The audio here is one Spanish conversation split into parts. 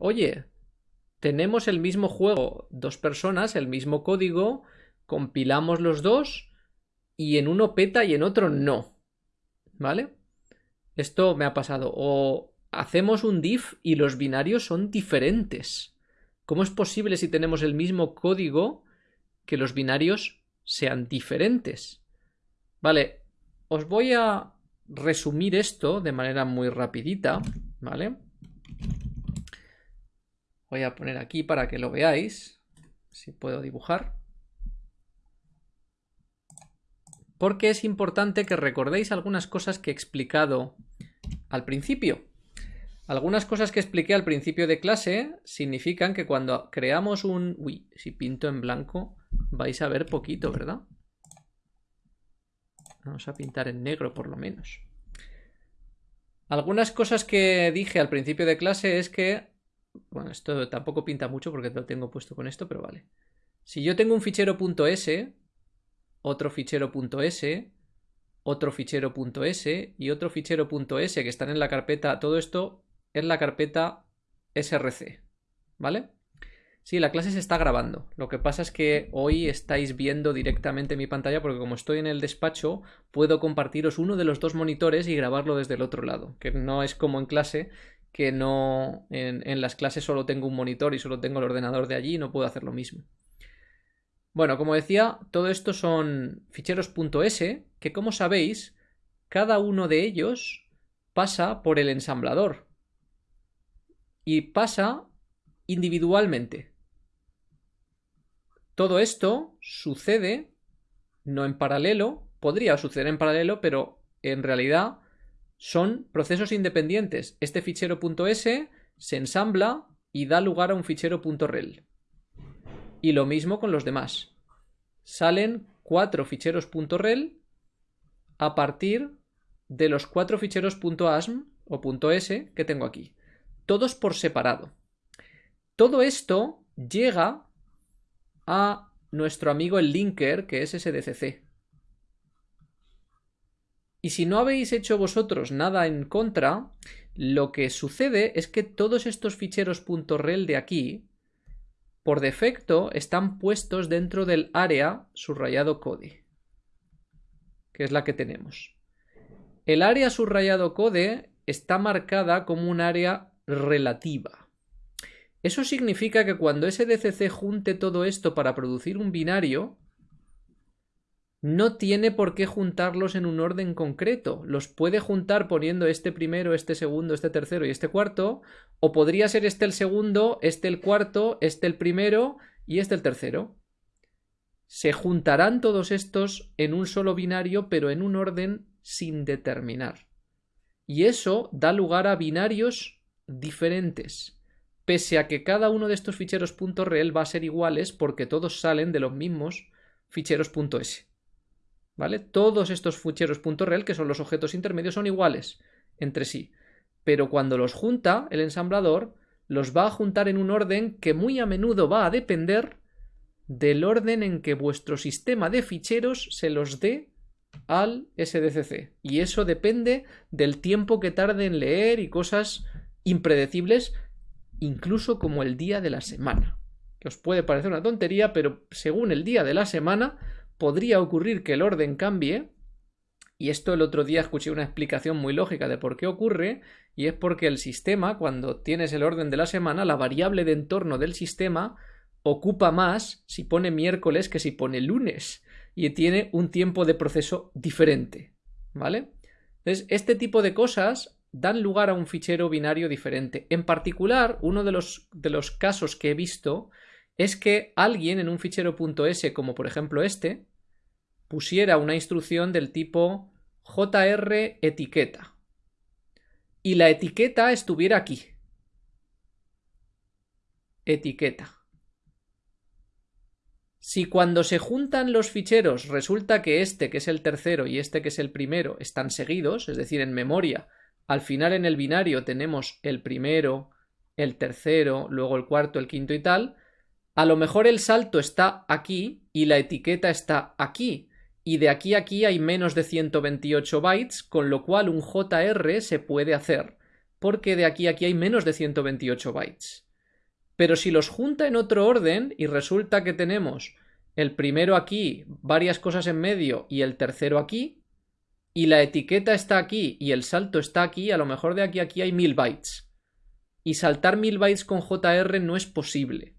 oye, tenemos el mismo juego, dos personas, el mismo código, compilamos los dos y en uno peta y en otro no. ¿Vale? Esto me ha pasado. O hacemos un diff y los binarios son diferentes. ¿Cómo es posible si tenemos el mismo código que los binarios sean diferentes? Vale, os voy a resumir esto de manera muy rapidita, ¿vale? Voy a poner aquí para que lo veáis, si puedo dibujar. Porque es importante que recordéis algunas cosas que he explicado al principio. Algunas cosas que expliqué al principio de clase significan que cuando creamos un... Uy, si pinto en blanco vais a ver poquito, ¿verdad? Vamos a pintar en negro por lo menos. Algunas cosas que dije al principio de clase es que... Bueno, esto tampoco pinta mucho porque lo tengo puesto con esto, pero vale. Si yo tengo un fichero .s, otro fichero .s, otro fichero .s y otro fichero .s que están en la carpeta, todo esto es la carpeta src, ¿vale? Sí, la clase se está grabando. Lo que pasa es que hoy estáis viendo directamente mi pantalla porque como estoy en el despacho, puedo compartiros uno de los dos monitores y grabarlo desde el otro lado. Que no es como en clase, que no en, las clases solo tengo un monitor y solo tengo el ordenador de allí no puedo hacer lo mismo. Bueno, como decía, todo esto son ficheros .s que como sabéis, cada uno de ellos pasa por el ensamblador. Y pasa individualmente. Todo esto sucede no en paralelo, podría suceder en paralelo, pero en realidad son procesos independientes. Este fichero se ensambla y da lugar a un fichero .rel. Y lo mismo con los demás. Salen cuatro ficheros .rel a partir de los cuatro ficheros .asm o .s que tengo aquí. Todos por separado. Todo esto llega a nuestro amigo el linker, que es SDCC. Y si no habéis hecho vosotros nada en contra, lo que sucede es que todos estos ficheros .rel de aquí, por defecto, están puestos dentro del área subrayado code, que es la que tenemos. El área subrayado code está marcada como un área relativa. Eso significa que cuando SDCC junte todo esto para producir un binario, no tiene por qué juntarlos en un orden concreto. Los puede juntar poniendo este primero, este segundo, este tercero y este cuarto, o podría ser este el segundo, este el cuarto, este el primero y este el tercero. Se juntarán todos estos en un solo binario, pero en un orden sin determinar. Y eso da lugar a binarios diferentes pese a que cada uno de estos ficheros .rel va a ser iguales porque todos salen de los mismos ficheros .s. ¿Vale? Todos estos ficheros .rel, que son los objetos intermedios, son iguales entre sí. Pero cuando los junta el ensamblador, los va a juntar en un orden que muy a menudo va a depender del orden en que vuestro sistema de ficheros se los dé al SDCC. Y eso depende del tiempo que tarde en leer y cosas impredecibles incluso como el día de la semana. Que os puede parecer una tontería, pero según el día de la semana podría ocurrir que el orden cambie. Y esto el otro día escuché una explicación muy lógica de por qué ocurre, y es porque el sistema, cuando tienes el orden de la semana, la variable de entorno del sistema ocupa más si pone miércoles que si pone lunes, y tiene un tiempo de proceso diferente. ¿Vale? Entonces, este tipo de cosas dan lugar a un fichero binario diferente. En particular, uno de los, de los casos que he visto es que alguien en un fichero .s, como por ejemplo este, pusiera una instrucción del tipo jr etiqueta y la etiqueta estuviera aquí. Etiqueta. Si cuando se juntan los ficheros resulta que este que es el tercero y este que es el primero están seguidos, es decir, en memoria al final en el binario tenemos el primero, el tercero, luego el cuarto, el quinto y tal, a lo mejor el salto está aquí y la etiqueta está aquí. Y de aquí a aquí hay menos de 128 bytes, con lo cual un JR se puede hacer. porque de aquí a aquí hay menos de 128 bytes. Pero si los junta en otro orden y resulta que tenemos el primero aquí, varias cosas en medio y el tercero aquí, y la etiqueta está aquí y el salto está aquí, a lo mejor de aquí a aquí hay 1000 bytes. Y saltar 1000 bytes con JR no es posible.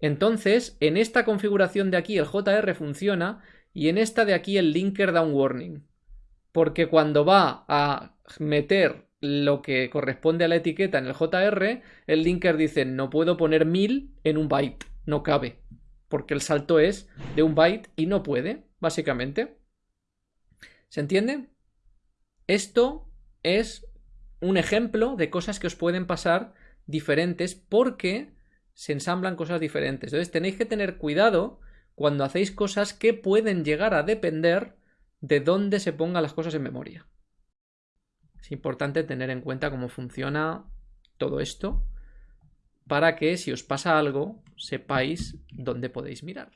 Entonces, en esta configuración de aquí el JR funciona y en esta de aquí el linker da un warning. Porque cuando va a meter lo que corresponde a la etiqueta en el JR, el linker dice no puedo poner 1000 en un byte, no cabe. Porque el salto es de un byte y no puede, básicamente. ¿Se entiende? Esto es un ejemplo de cosas que os pueden pasar diferentes porque se ensamblan cosas diferentes. Entonces tenéis que tener cuidado cuando hacéis cosas que pueden llegar a depender de dónde se pongan las cosas en memoria. Es importante tener en cuenta cómo funciona todo esto para que si os pasa algo sepáis dónde podéis mirar.